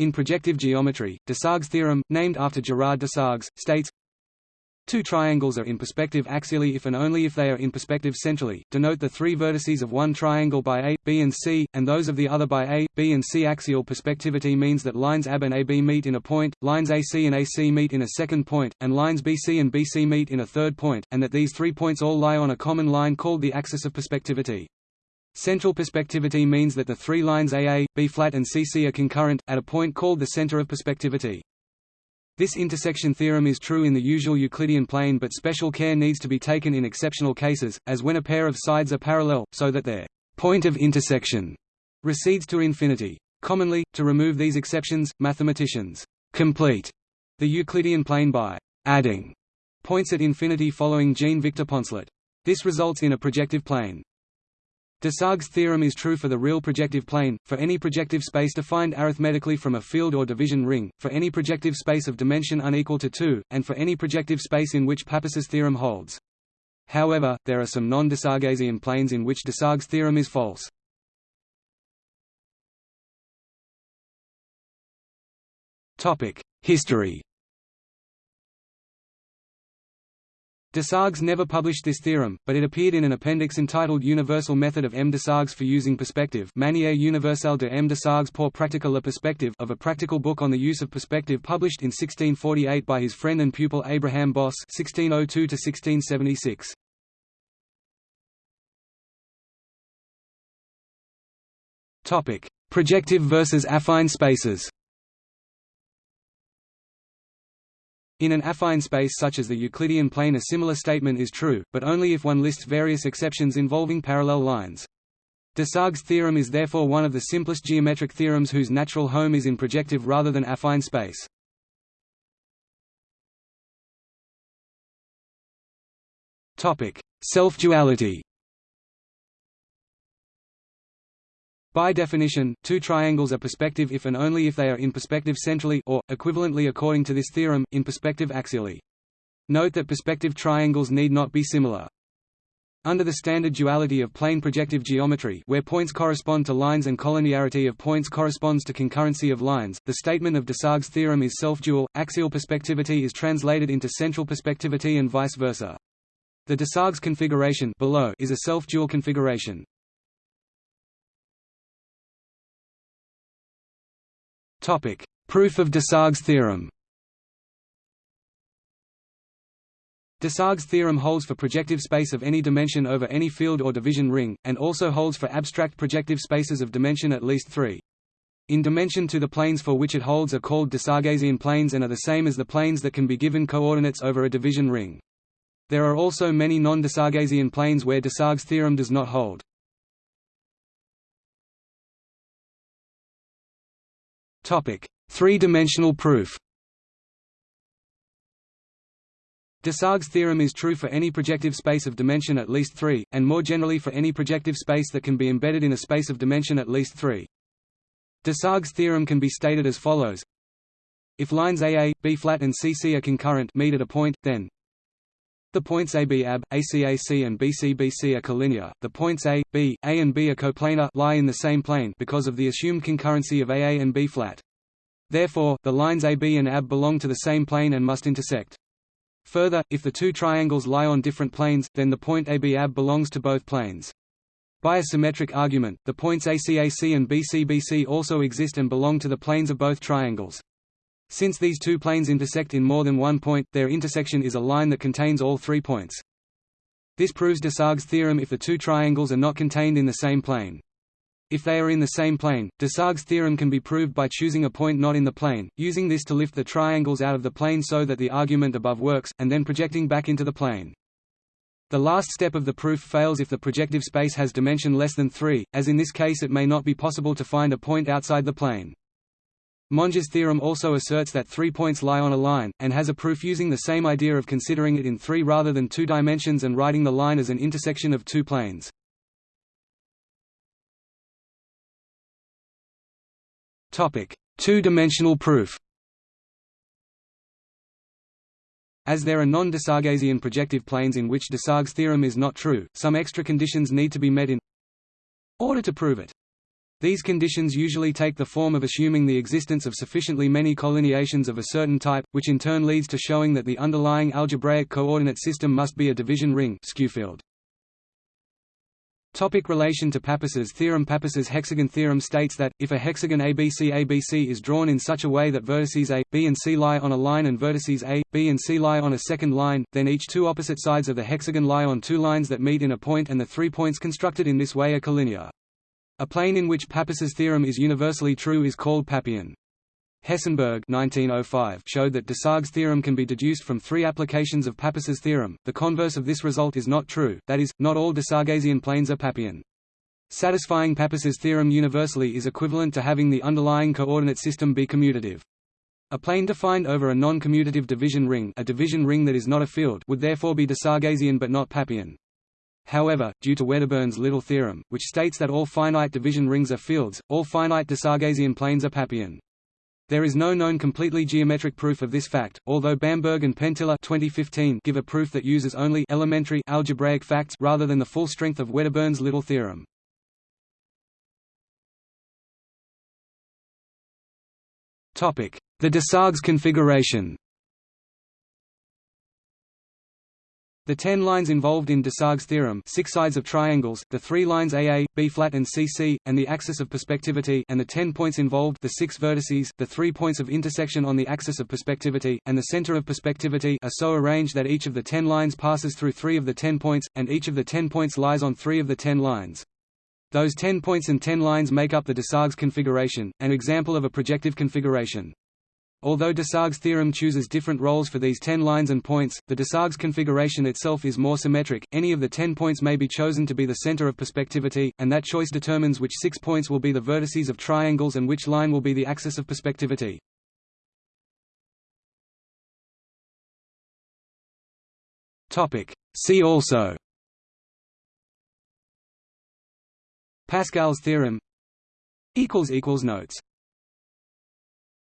In projective geometry, Desargues' theorem, named after Gerard Desargues, states Two triangles are in perspective axially if and only if they are in perspective centrally. Denote the three vertices of one triangle by A, B and C, and those of the other by A, B and C. Axial perspectivity means that lines AB and AB meet in a point, lines AC and AC meet in a second point, and lines BC and BC meet in a third point, and that these three points all lie on a common line called the axis of perspectivity. Central perspectivity means that the three lines AA, B flat and CC are concurrent, at a point called the center of perspectivity. This intersection theorem is true in the usual Euclidean plane but special care needs to be taken in exceptional cases, as when a pair of sides are parallel, so that their point of intersection recedes to infinity. Commonly, to remove these exceptions, mathematicians complete the Euclidean plane by adding points at infinity following Jean-Victor Poncelet. This results in a projective plane. Desargues' theorem is true for the real projective plane, for any projective space defined arithmetically from a field or division ring, for any projective space of dimension unequal to 2, and for any projective space in which Pappus's theorem holds. However, there are some non-Desarguesian planes in which Desargues' theorem is false. History Desargues never published this theorem, but it appeared in an appendix entitled Universal Method of M. Desargues for Using Perspective Manière universelle de M. Desargues pour pratiquer la perspective of a practical book on the use of perspective published in 1648 by his friend and pupil Abraham Bosse 1602 1676. Projective versus affine spaces In an affine space such as the Euclidean plane a similar statement is true, but only if one lists various exceptions involving parallel lines. Desargues' theorem is therefore one of the simplest geometric theorems whose natural home is in projective rather than affine space. Self-duality By definition, two triangles are perspective if and only if they are in perspective centrally or, equivalently according to this theorem, in perspective axially. Note that perspective triangles need not be similar. Under the standard duality of plane projective geometry where points correspond to lines and collinearity of points corresponds to concurrency of lines, the statement of Desargues' theorem is self-dual, axial perspectivity is translated into central perspectivity and vice versa. The Desargues configuration below is a self-dual configuration. Topic: Proof of Desargues' theorem. Desargues' theorem holds for projective space of any dimension over any field or division ring, and also holds for abstract projective spaces of dimension at least 3. In dimension two the planes for which it holds are called Desarguesian planes and are the same as the planes that can be given coordinates over a division ring. There are also many non-Desarguesian planes where Desargues' theorem does not hold. Three-dimensional proof Desargues' theorem is true for any projective space of dimension at least 3, and more generally for any projective space that can be embedded in a space of dimension at least 3. Desargues' theorem can be stated as follows If lines AA, B flat and CC are concurrent meet at a point, then the points AB AB, ACAC and BCBC are collinear. The points A, B, A and B are coplanar lie in the same plane because of the assumed concurrency of AA and B flat. Therefore, the lines AB and AB belong to the same plane and must intersect. Further, if the two triangles lie on different planes, then the point AB AB belongs to both planes. By a symmetric argument, the points ACAC and BCBC also exist and belong to the planes of both triangles. Since these two planes intersect in more than one point, their intersection is a line that contains all three points. This proves Desargues' theorem if the two triangles are not contained in the same plane. If they are in the same plane, Desargues' theorem can be proved by choosing a point not in the plane, using this to lift the triangles out of the plane so that the argument above works, and then projecting back into the plane. The last step of the proof fails if the projective space has dimension less than 3, as in this case it may not be possible to find a point outside the plane. Monge's theorem also asserts that three points lie on a line, and has a proof using the same idea of considering it in three rather than two dimensions and writing the line as an intersection of two planes. Two-dimensional proof As there are non-Desarguesian projective planes in which Desargues' theorem is not true, some extra conditions need to be met in order to prove it. These conditions usually take the form of assuming the existence of sufficiently many collineations of a certain type, which in turn leads to showing that the underlying algebraic coordinate system must be a division ring. Topic relation to Pappus's theorem Pappus's hexagon theorem states that, if a hexagon ABC ABC is drawn in such a way that vertices A, B and C lie on a line and vertices A, B and C lie on a second line, then each two opposite sides of the hexagon lie on two lines that meet in a point and the three points constructed in this way are collinear. A plane in which Pappus's theorem is universally true is called Pappian. Hessenberg 1905 showed that Desargues' theorem can be deduced from three applications of Pappus's theorem. The converse of this result is not true, that is, not all Desarguesian planes are Pappian. Satisfying Pappus's theorem universally is equivalent to having the underlying coordinate system be commutative. A plane defined over a non-commutative division ring, a division ring that is not a field, would therefore be Desarguesian but not Pappian. However, due to Wedderburn's little theorem, which states that all finite division rings are fields, all finite Desarguesian planes are Pappian. There is no known completely geometric proof of this fact, although Bamberg and Penttila 2015 give a proof that uses only elementary algebraic facts rather than the full strength of Wedderburn's little theorem. Topic: The Desargues configuration. The ten lines involved in Desargues' theorem six sides of triangles, the three lines AA, B-flat and CC, and the axis of perspectivity and the ten points involved the six vertices, the three points of intersection on the axis of perspectivity, and the center of perspectivity are so arranged that each of the ten lines passes through three of the ten points, and each of the ten points lies on three of the ten lines. Those ten points and ten lines make up the Desargues configuration, an example of a projective configuration. Although Desargues' theorem chooses different roles for these ten lines and points, the Desargues configuration itself is more symmetric, any of the ten points may be chosen to be the center of perspectivity, and that choice determines which six points will be the vertices of triangles and which line will be the axis of perspectivity. Topic. See also Pascal's theorem Notes